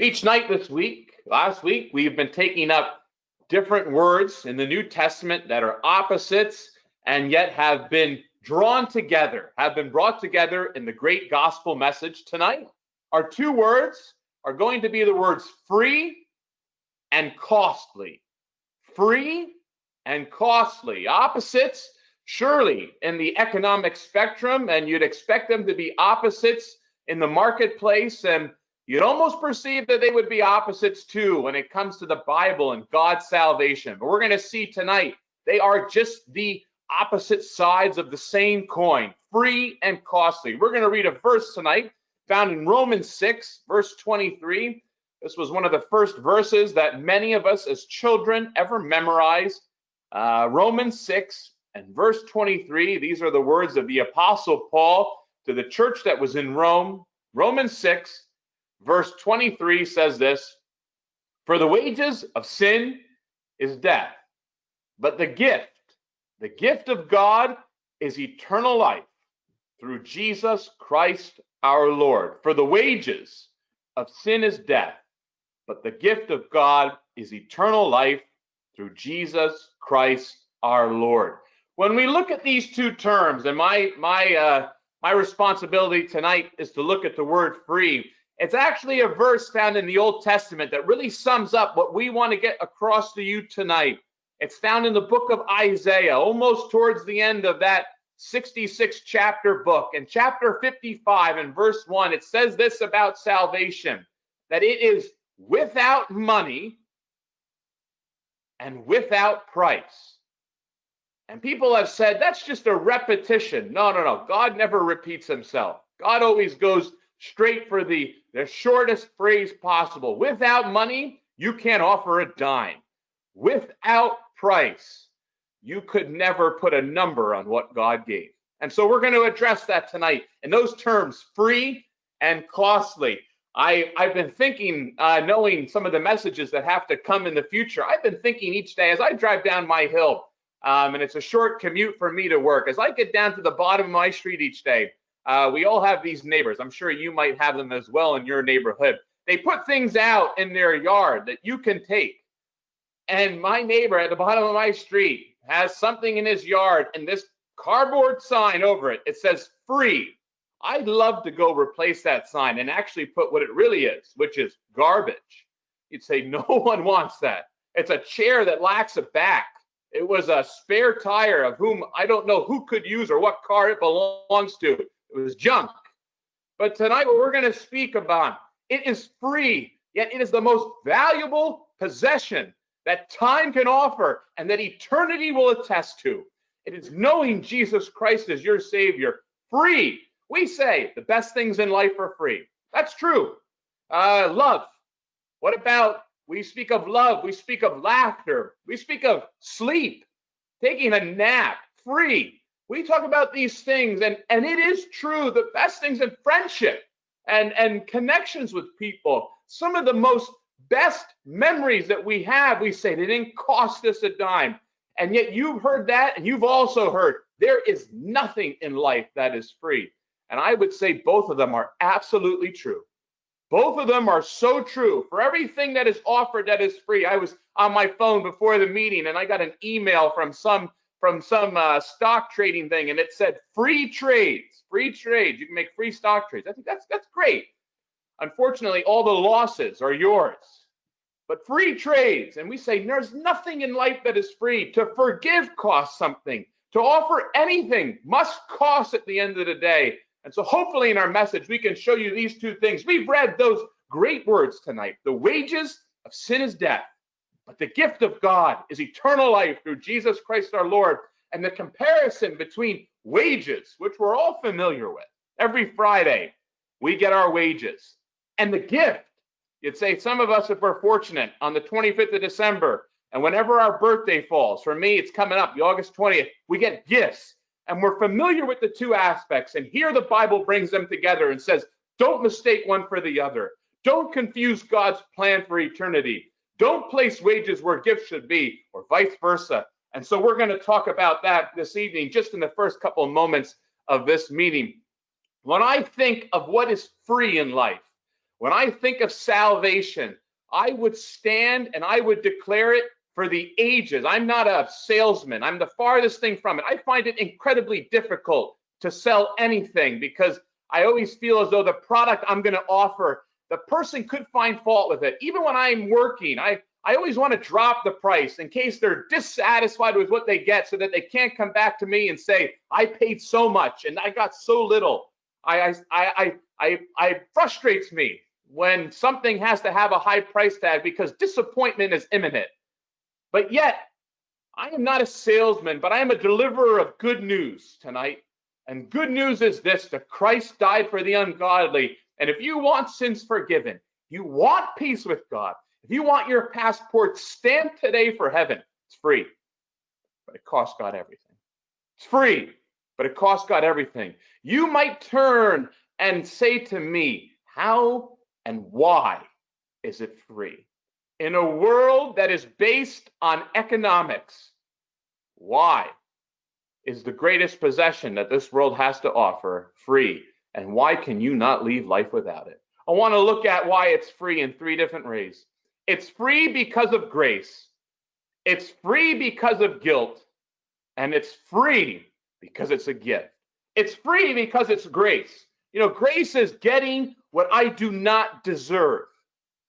Each night this week, last week, we've been taking up different words in the New Testament that are opposites and yet have been drawn together, have been brought together in the great gospel message tonight. Our two words are going to be the words free and costly. Free and costly. Opposites, surely, in the economic spectrum, and you'd expect them to be opposites in the marketplace and You'd almost perceive that they would be opposites too when it comes to the Bible and God's salvation. But we're going to see tonight they are just the opposite sides of the same coin, free and costly. We're going to read a verse tonight found in Romans 6, verse 23. This was one of the first verses that many of us as children ever memorized. Uh, Romans 6 and verse 23. These are the words of the Apostle Paul to the church that was in Rome. Romans 6 verse 23 says this For the wages of sin is death, but the gift, the gift of God is eternal life through Jesus Christ our Lord. For the wages of sin is death, but the gift of God is eternal life through Jesus Christ our Lord. When we look at these two terms, and my my uh, my responsibility tonight is to look at the word free it's actually a verse found in the Old Testament that really sums up what we want to get across to you tonight. It's found in the book of Isaiah, almost towards the end of that 66 chapter book. In chapter 55 and verse 1, it says this about salvation that it is without money and without price. And people have said that's just a repetition. No, no, no. God never repeats himself. God always goes straight for the, the shortest phrase possible. Without money, you can't offer a dime. Without price, you could never put a number on what God gave. And so we're going to address that tonight in those terms free and costly. I, I've been thinking, uh, knowing some of the messages that have to come in the future, I've been thinking each day as I drive down my hill, um, and it's a short commute for me to work, as I get down to the bottom of my street each day, uh, we all have these neighbors. I'm sure you might have them as well in your neighborhood. They put things out in their yard that you can take. And my neighbor at the bottom of my street has something in his yard and this cardboard sign over it. It says free. I'd love to go replace that sign and actually put what it really is, which is garbage. You'd say, no one wants that. It's a chair that lacks a back. It was a spare tire of whom I don't know who could use or what car it belongs to. It was junk. But tonight, what we're going to speak about, it is free, yet it is the most valuable possession that time can offer and that eternity will attest to. It is knowing Jesus Christ as your Savior, free. We say the best things in life are free. That's true. Uh, love. What about we speak of love, we speak of laughter, we speak of sleep, taking a nap, free we talk about these things and and it is true the best things in friendship and and connections with people. Some of the most best memories that we have we say they didn't cost us a dime. And yet you've heard that and you've also heard there is nothing in life that is free. And i would say both of them are absolutely true. Both of them are so true. For everything that is offered that is free i was on my phone before the meeting and i got an email from some from some uh, stock trading thing, and it said free trades, free trades. You can make free stock trades. I think that's that's great. Unfortunately, all the losses are yours. But free trades, and we say there's nothing in life that is free. To forgive costs something. To offer anything must cost at the end of the day. And so, hopefully, in our message, we can show you these two things. We've read those great words tonight. The wages of sin is death but the gift of God is eternal life through Jesus Christ our Lord. And the comparison between wages, which we're all familiar with, every Friday we get our wages, and the gift. You'd say some of us, if we're fortunate, on the 25th of December, and whenever our birthday falls, for me, it's coming up, the August 20th, we get gifts. And we're familiar with the two aspects. And here the Bible brings them together and says, don't mistake one for the other. Don't confuse God's plan for eternity. Don't place wages where gifts should be, or vice versa. And so we're going to talk about that this evening, just in the first couple of moments of this meeting. When I think of what is free in life, when I think of salvation, I would stand and I would declare it for the ages. I'm not a salesman, I'm the farthest thing from it. I find it incredibly difficult to sell anything because I always feel as though the product I'm going to offer, the person could find fault with it. Even when I'm working, I, I always want to drop the price in case they're dissatisfied with what they get so that they can't come back to me and say, I paid so much and I got so little. I, I, I, I, I frustrates me when something has to have a high price tag because disappointment is imminent. But yet, I am not a salesman, but I am a deliverer of good news tonight. And good news is this that Christ died for the ungodly. And if you want sins forgiven, you want peace with God, if you want your passport stamped today for heaven, it's free, but it costs God everything. It's free, but it costs God everything. You might turn and say to me, How and why is it free? In a world that is based on economics, why is the greatest possession that this world has to offer free? And why can you not leave life without it? I want to look at why it's free in three different ways. It's free because of grace, it's free because of guilt, and it's free because it's a gift. It's free because it's grace. You know, grace is getting what I do not deserve.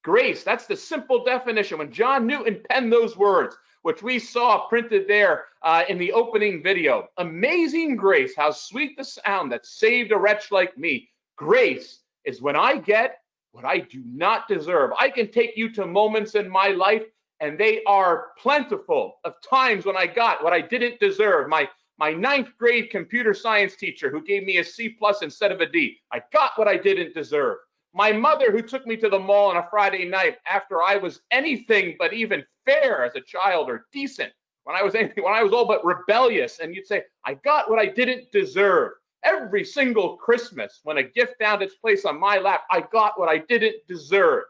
Grace, that's the simple definition. When John Newton penned those words, which we saw printed there uh, in the opening video. Amazing grace, how sweet the sound that saved a wretch like me. Grace is when I get what I do not deserve. I can take you to moments in my life, and they are plentiful of times when I got what I didn't deserve. My my ninth grade computer science teacher who gave me a C plus instead of a D. I got what I didn't deserve. My mother who took me to the mall on a Friday night after I was anything but even fair as a child or decent. When I was anything, when I was all but rebellious, and you'd say, I got what I didn't deserve. Every single Christmas, when a gift found its place on my lap, I got what I didn't deserve.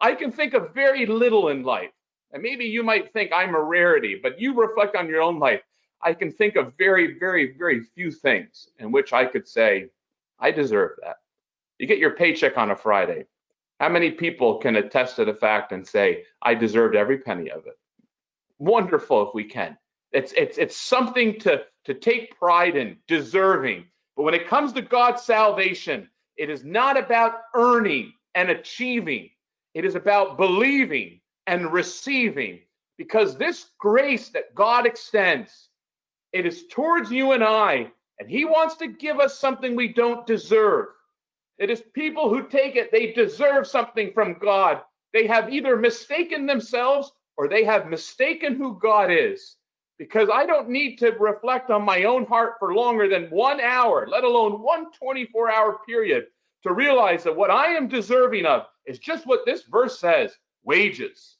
I can think of very little in life. And maybe you might think I'm a rarity, but you reflect on your own life. I can think of very, very, very few things in which I could say, I deserve that. You get your paycheck on a Friday. How many people can attest to the fact and say, I deserved every penny of it? Wonderful if we can. It's it's it's something to, to take pride in, deserving. But when it comes to God's salvation, it is not about earning and achieving. It is about believing and receiving. Because this grace that God extends, it is towards you and I, and He wants to give us something we don't deserve. It is people who take it, they deserve something from God. They have either mistaken themselves or they have mistaken who God is. Because I don't need to reflect on my own heart for longer than one hour, let alone one 24 hour period, to realize that what I am deserving of is just what this verse says wages.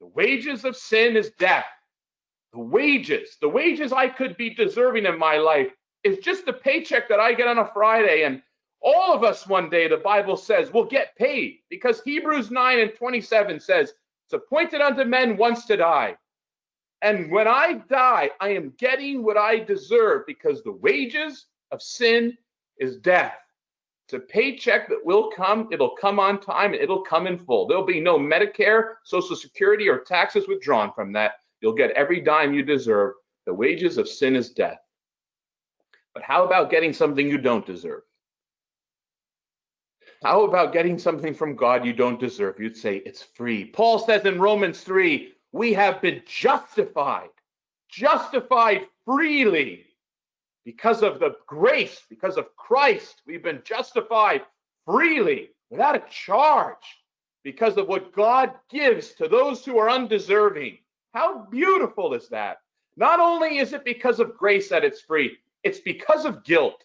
The wages of sin is death. The wages, the wages I could be deserving in my life is just the paycheck that I get on a Friday. And all of us one day, the Bible says, will get paid because Hebrews 9 and 27 says, It's appointed unto men once to die. And when I die, I am getting what I deserve because the wages of sin is death. It's a paycheck that will come, it'll come on time, and it'll come in full. There'll be no Medicare, Social Security, or taxes withdrawn from that. You'll get every dime you deserve. The wages of sin is death. But how about getting something you don't deserve? How about getting something from God you don't deserve? You'd say it's free. Paul says in Romans 3 we have been justified, justified freely because of the grace, because of Christ. We've been justified freely without a charge because of what God gives to those who are undeserving. How beautiful is that? Not only is it because of grace that it's free, it's because of guilt.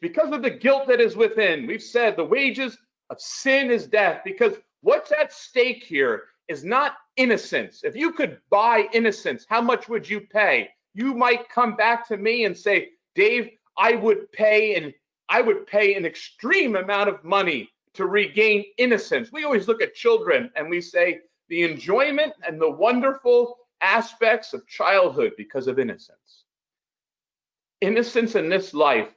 It's because of the guilt that is within. We've said the wages of sin is death because what's at stake here is not innocence. If you could buy innocence, how much would you pay? You might come back to me and say, Dave, I would pay and I would pay an extreme amount of money to regain innocence. We always look at children and we say the enjoyment and the wonderful aspects of childhood because of innocence. Innocence in this life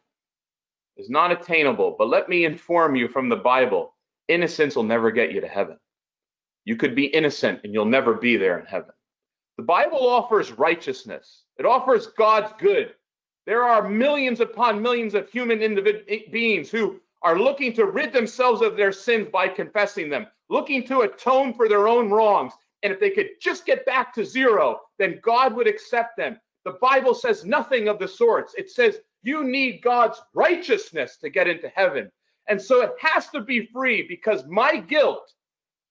is not attainable. But let me inform you from the Bible innocence will never get you to heaven. You could be innocent and you'll never be there in heaven. The Bible offers righteousness, it offers God's good. There are millions upon millions of human individ- eh, beings who are looking to rid themselves of their sins by confessing them, looking to atone for their own wrongs. And if they could just get back to zero, then God would accept them. The Bible says nothing of the sorts. It says you need God's righteousness to get into heaven. And so it has to be free because my guilt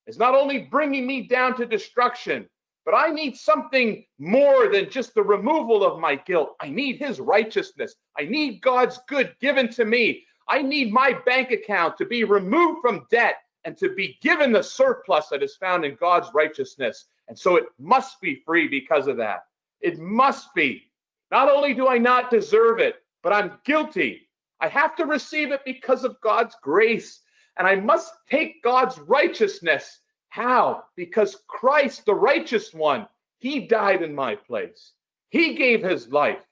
is not only bringing me down to destruction, but I need something more than just the removal of my guilt. I need his righteousness. I need God's good given to me. I need my bank account to be removed from debt and to be given the surplus that is found in God's righteousness. And so it must be free because of that. It must be. Not only do I not deserve it, but I'm guilty. I have to receive it because of God's grace. And I must take God's righteousness how? Because Christ, the righteous one, he died in my place. He gave his life.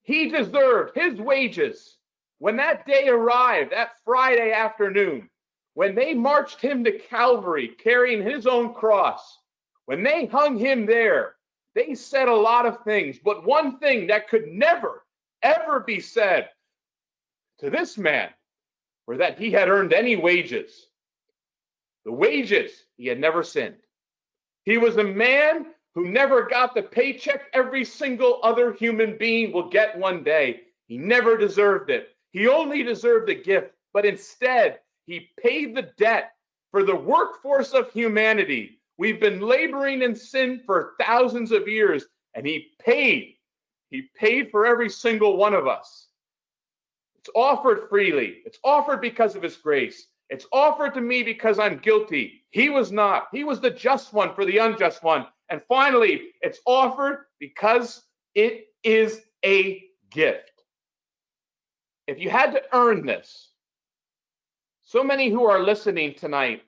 He deserved his wages. When that day arrived, that Friday afternoon, when they marched him to Calvary carrying his own cross, when they hung him there, they said a lot of things, but one thing that could never, ever be said to this man were that he had earned any wages. The wages, he had never sinned. He was a man who never got the paycheck every single other human being will get one day. He never deserved it. He only deserved a gift, but instead, he paid the debt for the workforce of humanity. We've been laboring in sin for thousands of years, and he paid. He paid for every single one of us. It's offered freely, it's offered because of his grace. It's offered to me because I'm guilty. He was not. He was the just one for the unjust one. And finally, it's offered because it is a gift. If you had to earn this, so many who are listening tonight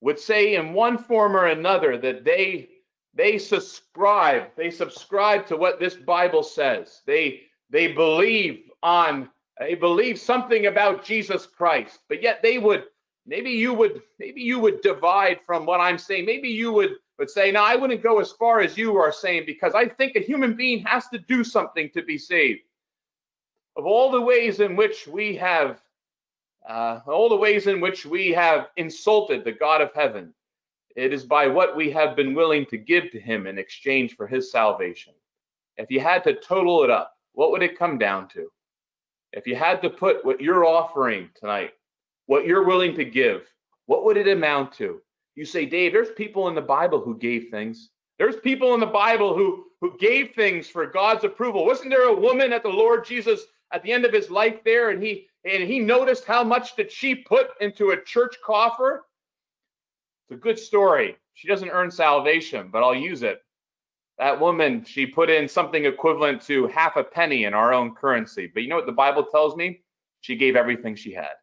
would say in one form or another that they they subscribe they subscribe to what this bible says they they believe on they believe something about Jesus Christ, but yet they would maybe you would maybe you would divide from what I'm saying. Maybe you would would say, "No, I wouldn't go as far as you are saying because I think a human being has to do something to be saved." Of all the ways in which we have uh, all the ways in which we have insulted the God of heaven, it is by what we have been willing to give to him in exchange for his salvation. If you had to total it up, what would it come down to? If you had to put what you're offering tonight, what you're willing to give, what would it amount to? You say, Dave, there's people in the Bible who gave things. There's people in the Bible who who gave things for God's approval. Wasn't there a woman at the Lord Jesus at the end of his life there, and he and he noticed how much did she put into a church coffer? It's a good story. She doesn't earn salvation, but I'll use it. That woman, she put in something equivalent to half a penny in our own currency. But you know what the Bible tells me? She gave everything she had.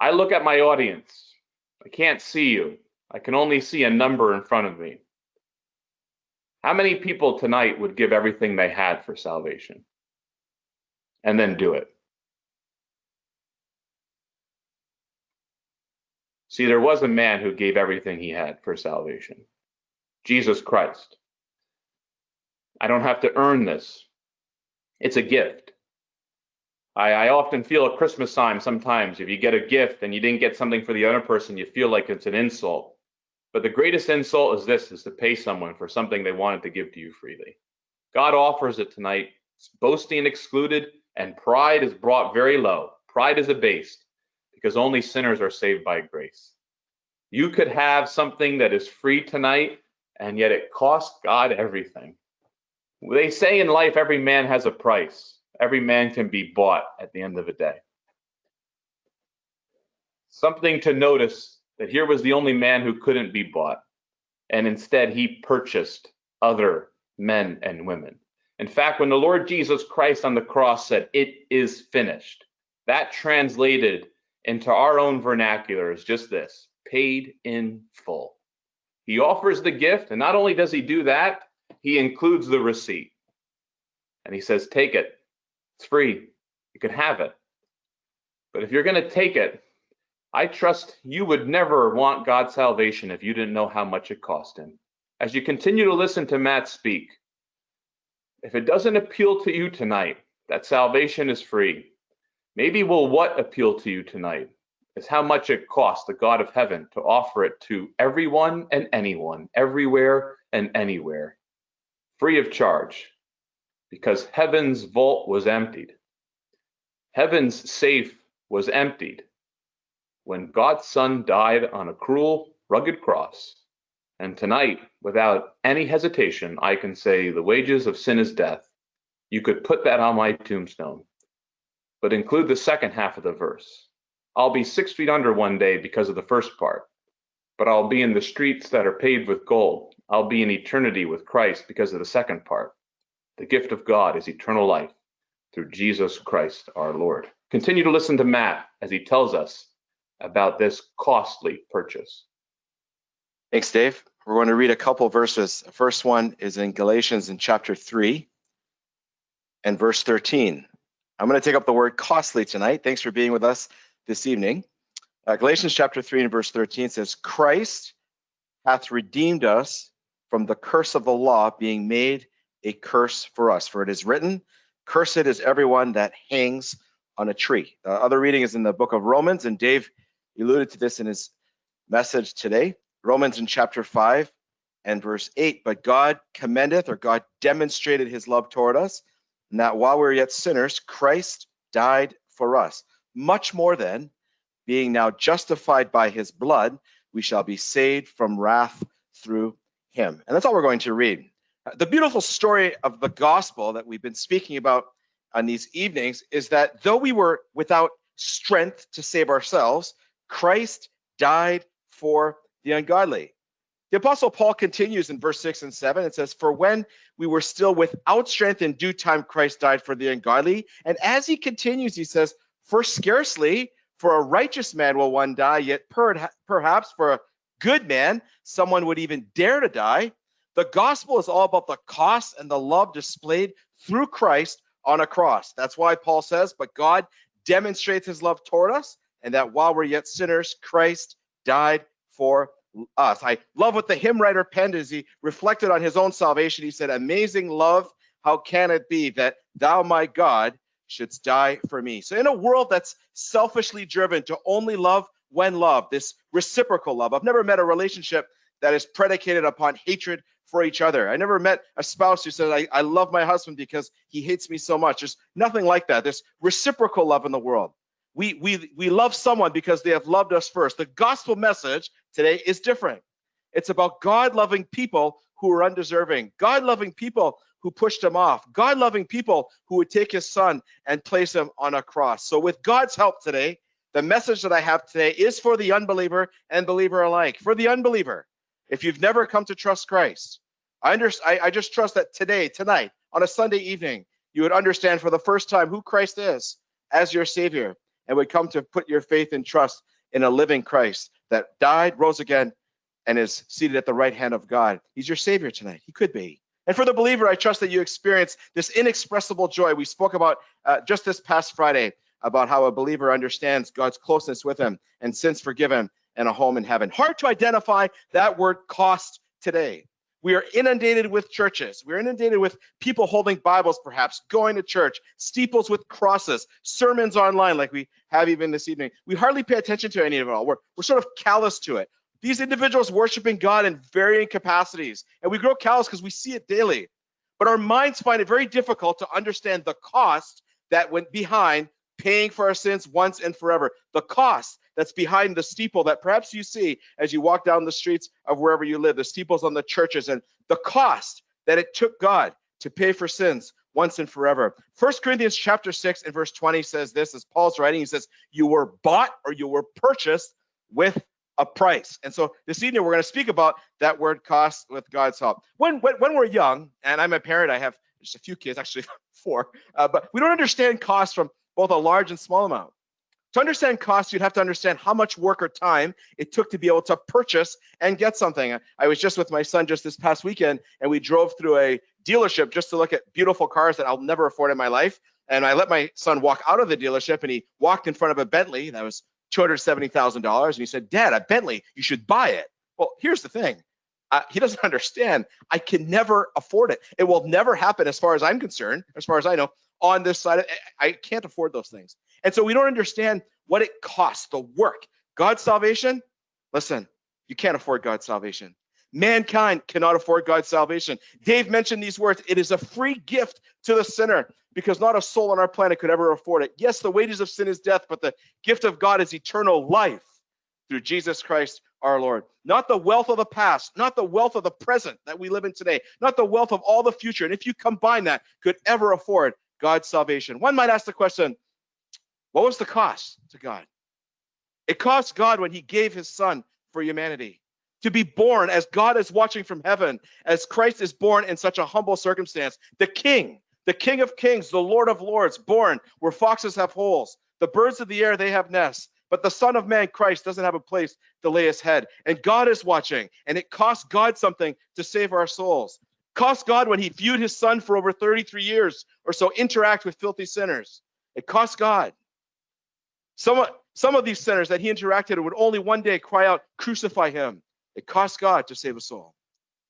I look at my audience. I can't see you. I can only see a number in front of me. How many people tonight would give everything they had for salvation and then do it? See, there was a man who gave everything he had for salvation. Jesus Christ. I don't have to earn this. It's a gift. I, I, often feel at Christmas time sometimes if you get a gift and you didn't get something for the other person, you feel like it's an insult. But the greatest insult is this is to pay someone for something they wanted to give to you freely. God offers it tonight. Boasting excluded, and pride is brought very low. Pride is abased because only sinners are saved by grace. You could have something that is free tonight and yet it cost God everything. They say in life, every man has a price. Every man can be bought at the end of the day. Something to notice that here was the only man who couldn't be bought, and instead he purchased other men and women. In fact, when the Lord Jesus Christ on the cross said, It is finished, that translated into our own vernacular is just this paid in full. He offers the gift, and not only does he do that, he includes the receipt. And he says, Take it. It's free. You can have it. But if you're going to take it, I trust you would never want God's salvation if you didn't know how much it cost him. As you continue to listen to Matt speak, if it doesn't appeal to you tonight that salvation is free, maybe will what appeal to you tonight is how much it costs the God of heaven to offer it to everyone and anyone, everywhere and anywhere, free of charge, because heaven's vault was emptied. Heaven's safe was emptied when God's Son died on a cruel, rugged cross. And tonight, without any hesitation, I can say the wages of sin is death. You could put that on my tombstone, but include the second half of the verse. I'll be six feet under one day because of the first part, but I'll be in the streets that are paved with gold. I'll be in eternity with Christ because of the second part. The gift of God is eternal life through Jesus Christ our Lord. Continue to listen to Matt as he tells us about this costly purchase. Thanks, Dave. We're going to read a couple verses. The first one is in Galatians in chapter 3 and verse 13. I'm going to take up the word costly tonight. Thanks for being with us this evening. Uh, Galatians chapter 3 and verse 13 says, Christ hath redeemed us from the curse of the law, being made a curse for us. For it is written, Cursed is everyone that hangs on a tree. The other reading is in the book of Romans, and Dave alluded to this in his message today. Romans in chapter 5 and verse 8. But God commendeth, or God demonstrated his love toward us, and that while we were yet sinners, Christ died for us much more than being now justified by his blood, we shall be saved from wrath through him. And that's all we're going to read. Uh, the beautiful story of the gospel that we've been speaking about on these evenings is that though we were without strength to save ourselves, Christ died for the ungodly. The apostle Paul continues in verse 6 and 7. It says, For when we were still without strength in due time, Christ died for the ungodly. And as he continues, he says, for scarcely for a righteous man will one die, yet per, perhaps for a good man, someone would even dare to die. The gospel is all about the cost and the love displayed through Christ on a cross. That's why Paul says, But God demonstrates his love toward us, and that while we're yet sinners, Christ died for us. I love what the hymn writer penned as he reflected on his own salvation. He said, Amazing love, how can it be that thou, my God, shouldst die for me. So in a world that's selfishly driven to only love when loved, this reciprocal love, I've never met a relationship that is predicated upon hatred for each other. I never met a spouse who said, I, I love my husband because he hates me so much. There's nothing like that. There's reciprocal love in the world. We, we, we love someone because they have loved us first. The gospel message today is different. It's about God loving people who are undeserving, God loving people who pushed him off, God loving people who would take his son and place him on a cross. So, with God's help today, the message that I have today is for the unbeliever and believer alike. For the unbeliever, if you've never come to trust Christ, I, under, I, I just trust that today, tonight, on a Sunday evening, you would understand for the first time who Christ is as your Savior and would come to put your faith and trust in a living Christ that died, rose again, and is seated at the right hand of God. He's your Savior tonight. He could be. And for the believer, I trust that you experience this inexpressible joy. We spoke about uh, just this past Friday about how a believer understands God's closeness with him and sins forgiven and a home in heaven. Hard to identify that word cost today. We are inundated with churches. We're inundated with people holding Bibles, perhaps going to church, steeples with crosses, sermons online, like we have even this evening. We hardly pay attention to any of it all. We're, we're sort of callous to it. These individuals worshiping God in varying capacities, and we grow callous because we see it daily. But our minds find it very difficult to understand the cost that went behind paying for our sins once and forever. The cost that's behind the steeple that perhaps you see as you walk down the streets of wherever you live, the steeples on the churches, and the cost that it took God to pay for sins once and forever. First Corinthians chapter 6 and verse 20 says this as Paul's writing, he says, You were bought or you were purchased with a price. And so this evening we're going to speak about that word cost with God's help. When when, when we're young, and I'm a parent, I have just a few kids, actually four, uh, but we don't understand cost from both a large and small amount. To understand cost, you'd have to understand how much work or time it took to be able to purchase and get something. I was just with my son just this past weekend, and we drove through a dealership just to look at beautiful cars that I'll never afford in my life. And I let my son walk out of the dealership, and he walked in front of a Bentley that was $270,000 and he said, Dad, a Bentley, you should buy it. Well, here's the thing. Uh, he doesn't understand. I can never afford it. It will never happen, as far as I'm concerned, as far as I know, on this side. I can't afford those things. And so we don't understand what it costs, the work. God's salvation, listen, you can't afford God's salvation. Mankind cannot afford God's salvation. Dave mentioned these words. It is a free gift to the sinner because not a soul on our planet could ever afford it. Yes, the wages of sin is death, but the gift of God is eternal life through Jesus Christ our Lord. Not the wealth of the past, not the wealth of the present that we live in today, not the wealth of all the future. And if you combine that, could ever afford God's salvation. One might ask the question, what was the cost to God? It cost God when he gave his son for humanity to be born as God is watching from heaven, as Christ is born in such a humble circumstance. The King, the King of Kings, the Lord of Lords, born where foxes have holes, the birds of the air, they have nests. But the Son of Man, Christ, doesn't have a place to lay his head. And God is watching, and it cost God something to save our souls. Cost God when he viewed his son for over 33 years or so interact with filthy sinners. It cost God. Some, some of these sinners that he interacted with would only one day cry out, Crucify him. It cost God to save a soul.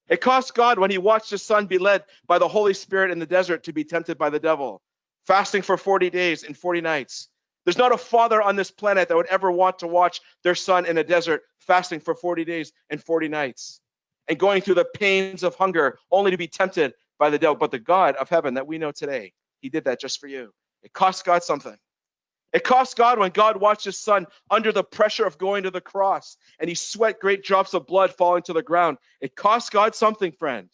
It cost God when he watched his son be led by the Holy Spirit in the desert to be tempted by the devil, fasting for 40 days and 40 nights. There's not a father on this planet that would ever want to watch their son in a desert fasting for 40 days and 40 nights and going through the pains of hunger only to be tempted by the devil. But the God of heaven that we know today, he did that just for you. It cost God something. It cost God when God watched his son under the pressure of going to the cross and he sweat great drops of blood falling to the ground. It cost God something, friend.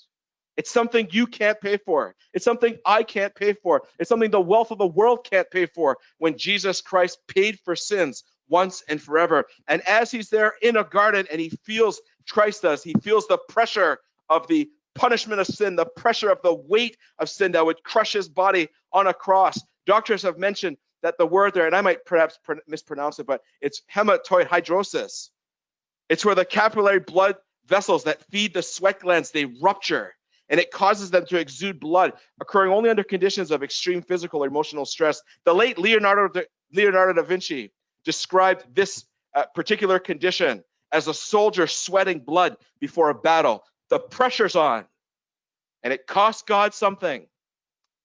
It's something you can't pay for. It's something I can't pay for. It's something the wealth of the world can't pay for when Jesus Christ paid for sins once and forever. And as he's there in a garden and he feels, Christ does, he feels the pressure of the punishment of sin, the pressure of the weight of sin that would crush his body on a cross. Doctors have mentioned that the word there, and I might perhaps mispronounce it, but it's hematohidrosis. It's where the capillary blood vessels that feed the sweat glands, they rupture and it causes them to exude blood, occurring only under conditions of extreme physical or emotional stress. The late Leonardo da, Leonardo da Vinci described this uh, particular condition as a soldier sweating blood before a battle. The pressure's on, and it costs God something.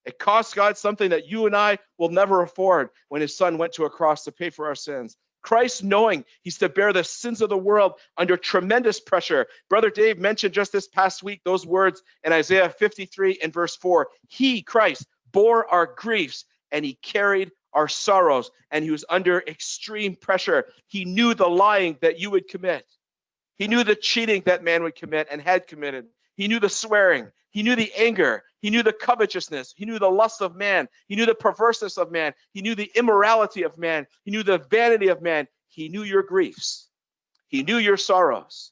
It costs God something that you and I will never afford when his son went to a cross to pay for our sins. Christ knowing he's to bear the sins of the world under tremendous pressure. Brother Dave mentioned just this past week those words in Isaiah 53 and verse 4. He, Christ, bore our griefs and he carried our sorrows and he was under extreme pressure. He knew the lying that you would commit. He knew the cheating that man would commit and had committed. He knew the swearing. He knew the anger. He knew the covetousness. He knew the lust of man. He knew the perverseness of man. He knew the immorality of man. He knew the vanity of man. He knew your griefs. He knew your sorrows,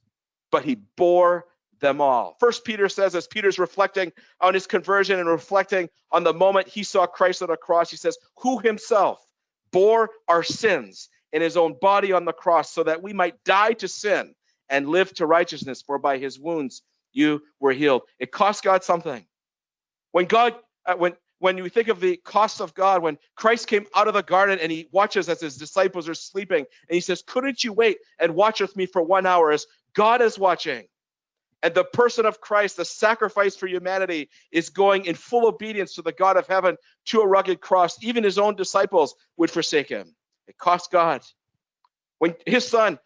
but he bore them all. First Peter says, as Peter's reflecting on his conversion and reflecting on the moment he saw Christ on the cross, he says, Who himself bore our sins in his own body on the cross so that we might die to sin and live to righteousness, for by his wounds you were healed. It cost God something. When God, uh, when when you think of the cost of God, when Christ came out of the garden and he watches as his disciples are sleeping, and he says, Couldn't you wait and watch with me for one hour as God is watching? And the person of Christ, the sacrifice for humanity, is going in full obedience to the God of heaven to a rugged cross. Even his own disciples would forsake him. It cost God. When his son,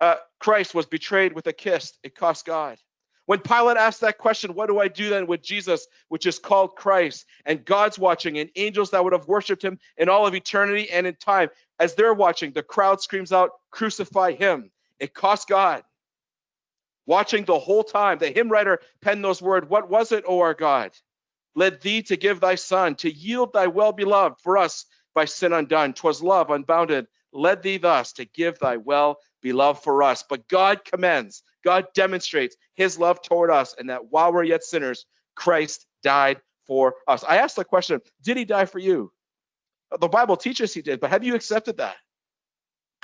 uh, Christ, was betrayed with a kiss, it cost God. When Pilate asked that question, what do I do then with Jesus, which is called Christ, and God's watching, and angels that would have worshiped him in all of eternity and in time, as they're watching, the crowd screams out, Crucify him. It cost God. Watching the whole time, the hymn writer penned those words, What was it, O our God? Led thee to give thy son, to yield thy well beloved for us by sin undone twas love unbounded, led thee thus to give thy well beloved for us. But God commends God demonstrates his love toward us and that while we're yet sinners, Christ died for us. I asked the question, did he die for you? The Bible teaches he did, but have you accepted that?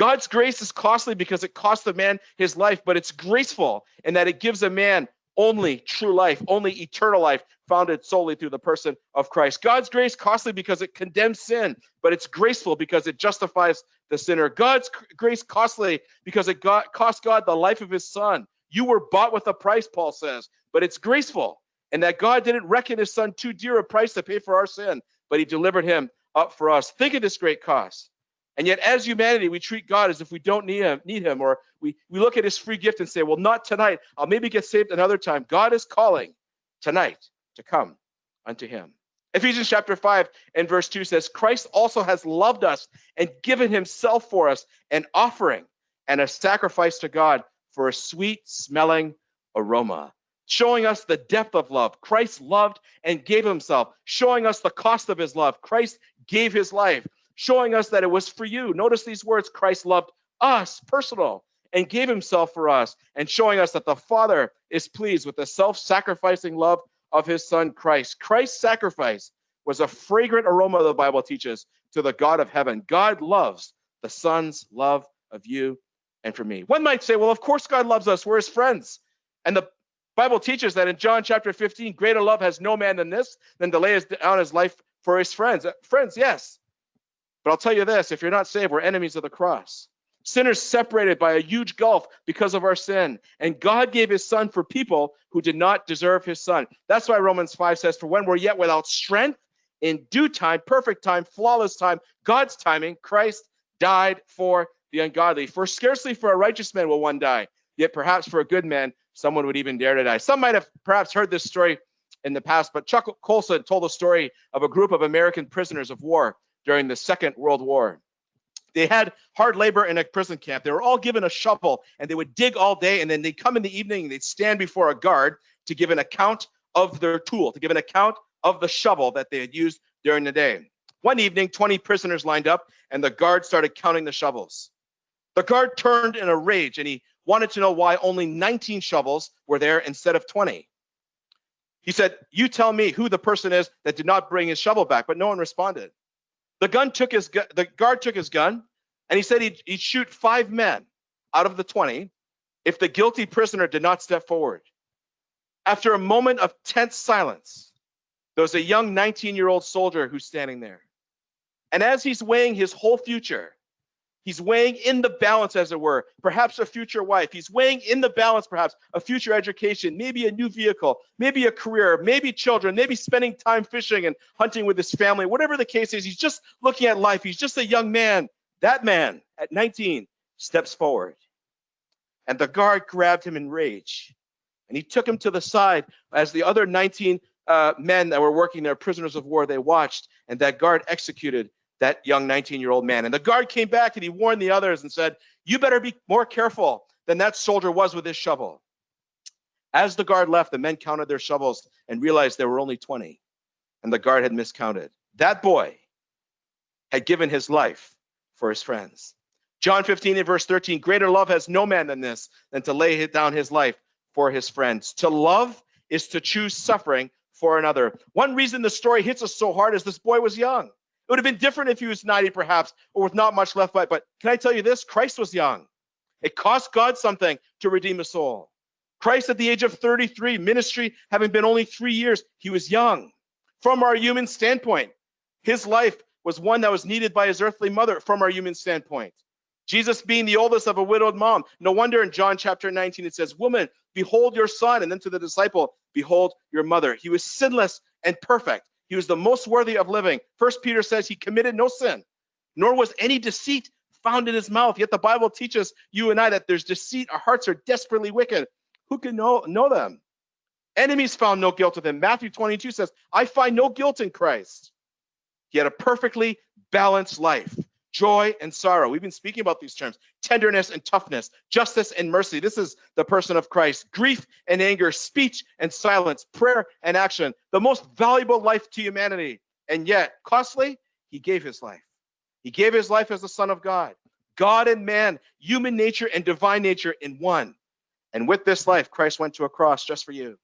God's grace is costly because it costs the man his life, but it's graceful in that it gives a man only true life, only eternal life, founded solely through the person of Christ. God's grace costly because it condemns sin, but it's graceful because it justifies the sinner. God's grace costly because it got, cost God the life of his son. You were bought with a price, Paul says, but it's graceful. And that God didn't reckon his son too dear a price to pay for our sin, but he delivered him up for us. Think of this great cost. And yet, as humanity, we treat God as if we don't need him, need him, or we, we look at his free gift and say, well, not tonight. I'll maybe get saved another time. God is calling tonight to come unto him. Ephesians chapter 5 and verse 2 says, Christ also has loved us and given himself for us, an offering and a sacrifice to God for a sweet smelling aroma, showing us the depth of love. Christ loved and gave himself, showing us the cost of his love. Christ gave his life, showing us that it was for you. Notice these words Christ loved us, personal, and gave himself for us, and showing us that the Father is pleased with the self sacrificing love of his son Christ. Christ's sacrifice was a fragrant aroma, the Bible teaches, to the God of heaven. God loves the Son's love of you and for me. One might say, well, of course God loves us. We're his friends. And the Bible teaches that in John chapter 15, greater love has no man than this, than to lay down his life for his friends. Uh, friends, yes. But I'll tell you this if you're not saved, we're enemies of the cross. Sinners separated by a huge gulf because of our sin. And God gave his son for people who did not deserve his son. That's why Romans 5 says, For when we're yet without strength, in due time, perfect time, flawless time, God's timing, Christ died for the ungodly. For scarcely for a righteous man will one die, yet perhaps for a good man, someone would even dare to die. Some might have perhaps heard this story in the past, but Chuck Colson told the story of a group of American prisoners of war during the Second World War. They had hard labor in a prison camp. They were all given a shovel and they would dig all day. And then they'd come in the evening and they'd stand before a guard to give an account of their tool, to give an account of the shovel that they had used during the day. One evening, 20 prisoners lined up and the guard started counting the shovels. The guard turned in a rage and he wanted to know why only 19 shovels were there instead of 20. He said, You tell me who the person is that did not bring his shovel back, but no one responded. The gun took his gu- the guard took his gun and he said he'd, he'd shoot five men out of the 20 if the guilty prisoner did not step forward. After a moment of tense silence, there was a young 19 year old soldier who's standing there. And as he's weighing his whole future, He's weighing in the balance, as it were, perhaps a future wife. He's weighing in the balance, perhaps a future education, maybe a new vehicle, maybe a career, maybe children, maybe spending time fishing and hunting with his family. Whatever the case is, he's just looking at life. He's just a young man. That man at 19 steps forward. And the guard grabbed him in rage. And he took him to the side as the other 19 uh, men that were working there, prisoners of war, they watched. And that guard executed that young 19 year old man. And the guard came back and he warned the others and said, You better be more careful than that soldier was with his shovel. As the guard left, the men counted their shovels and realized there were only 20, and the guard had miscounted. That boy had given his life for his friends. John 15 and verse 13 Greater love has no man than this, than to lay down his life for his friends. To love is to choose suffering for another. One reason the story hits us so hard is this boy was young. It would have been different if he was 90, perhaps, or with not much left by. But can I tell you this? Christ was young. It cost God something to redeem a soul. Christ, at the age of 33, ministry having been only three years, he was young. From our human standpoint, his life was one that was needed by his earthly mother from our human standpoint. Jesus being the oldest of a widowed mom. No wonder in John chapter 19 it says, Woman, behold your son. And then to the disciple, Behold your mother. He was sinless and perfect. He was the most worthy of living. First Peter says he committed no sin, nor was any deceit found in his mouth. Yet the Bible teaches you and I that there's deceit. Our hearts are desperately wicked. Who can know, know them? Enemies found no guilt with him. Matthew 22 says, I find no guilt in Christ. He had a perfectly balanced life joy and sorrow. We've been speaking about these terms tenderness and toughness, justice and mercy. This is the person of Christ. Grief and anger, speech and silence, prayer and action. The most valuable life to humanity. And yet, costly, he gave his life. He gave his life as the Son of God. God and man, human nature and divine nature in one. And with this life, Christ went to a cross just for you.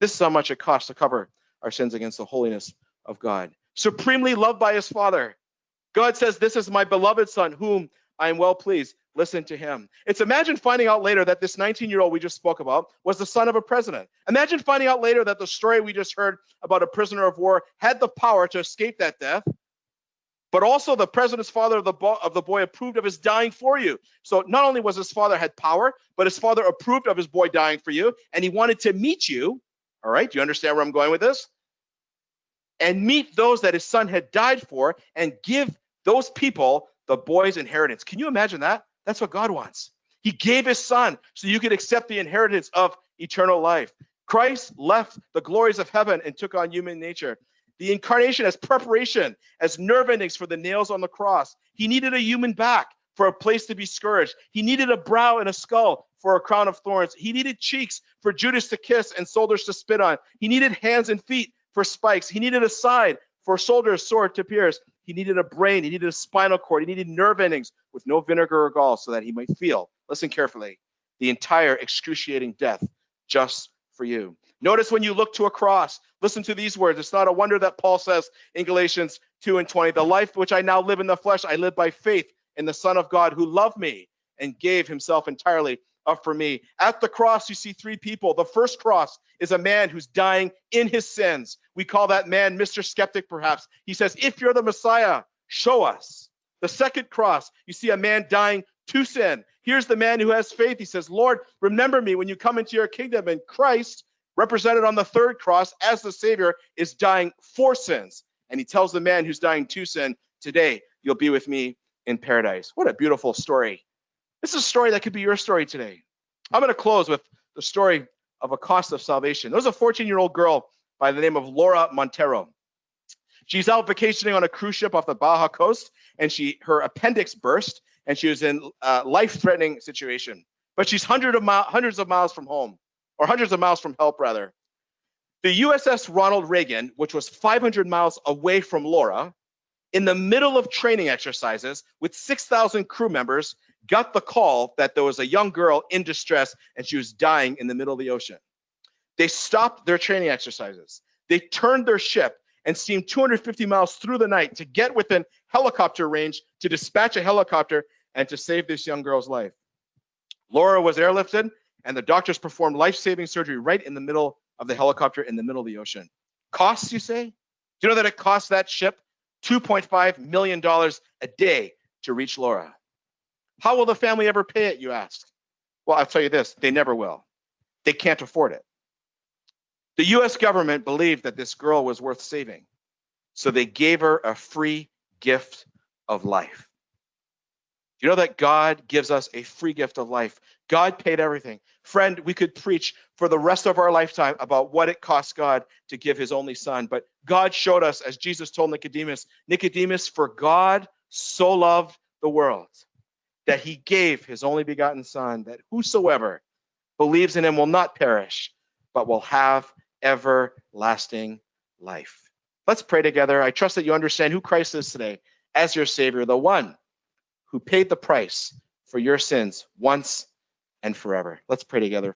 This is how much it costs to cover our sins against the holiness of God. Supremely loved by his Father, God says, This is my beloved Son, whom I am well pleased. listen to him. It's imagine finding out later that this 19 year old we just spoke about was the son of a president. Imagine finding out later that the story we just heard about a prisoner of war had the power to escape that death. But also the president's father of the, of the boy approved of his dying for you. So not only was his father had power, but his father approved of his boy dying for you, and he wanted to meet you. All right, do you understand where I'm going with this? And meet those that his son had died for, and give those people the boy's inheritance. Can you imagine that? That's what God wants. He gave his son so you could accept the inheritance of eternal life. Christ left the glories of heaven and took on human nature. The incarnation as preparation, as nerve endings for the nails on the cross. He needed a human back for a place to be scourged. He needed a brow and a skull for a crown of thorns. He needed cheeks for Judas to kiss and soldiers to spit on. He needed hands and feet for spikes. He needed a side for soldier's sword to pierce. He needed a brain. He needed a spinal cord. He needed nerve endings with no vinegar or gall so that he might feel, listen carefully, the entire excruciating death just for you. Notice when you look to a cross, listen to these words. It's not a wonder that Paul says in Galatians 2 and 20, the life which I now live in the flesh, I live by faith in the Son of God who loved me and gave himself entirely up for me. At the cross, you see three people. The first cross is a man who's dying in his sins. We call that man Mr. Skeptic, perhaps. He says, If you're the Messiah, show us. The second cross, you see a man dying to sin. Here's the man who has faith. He says, Lord, remember me when you come into your kingdom. And Christ, represented on the third cross as the Savior, is dying for sins. And he tells the man who's dying to sin, Today, you'll be with me in paradise. What a beautiful story. This is a story that could be your story today. I'm going to close with the story of a cost of salvation. There was a 14 year old girl by the name of Laura Montero. She's out vacationing on a cruise ship off the Baja coast, and she her appendix burst, and she was in a life-threatening situation. But she's hundreds of mi- hundreds of miles from home, or hundreds of miles from help, rather. The USS Ronald Reagan, which was 500 miles away from Laura, in the middle of training exercises with 6,000 crew members, got the call that there was a young girl in distress and she was dying in the middle of the ocean. They stopped their training exercises. They turned their ship and steamed 250 miles through the night to get within helicopter range to dispatch a helicopter and to save this young girl's life. Laura was airlifted and the doctors performed life-saving surgery right in the middle of the helicopter in the middle of the ocean. Costs, you say? Do you know that it cost that ship $2.5 million a day to reach Laura? How will the family ever pay it, you ask? Well, I'll tell you this they never will. They can't afford it. The US government believed that this girl was worth saving, so they gave her a free gift of life. Do you know that God gives us a free gift of life? God paid everything. Friend, we could preach for the rest of our lifetime about what it cost God to give his only son, but God showed us, as Jesus told Nicodemus, Nicodemus, for God so loved the world that he gave his only begotten son, that whosoever believes in him will not perish, but will have everlasting life. Let's pray together. I trust that you understand who Christ is today as your Savior, the one who paid the price for your sins once and forever. Let's pray together.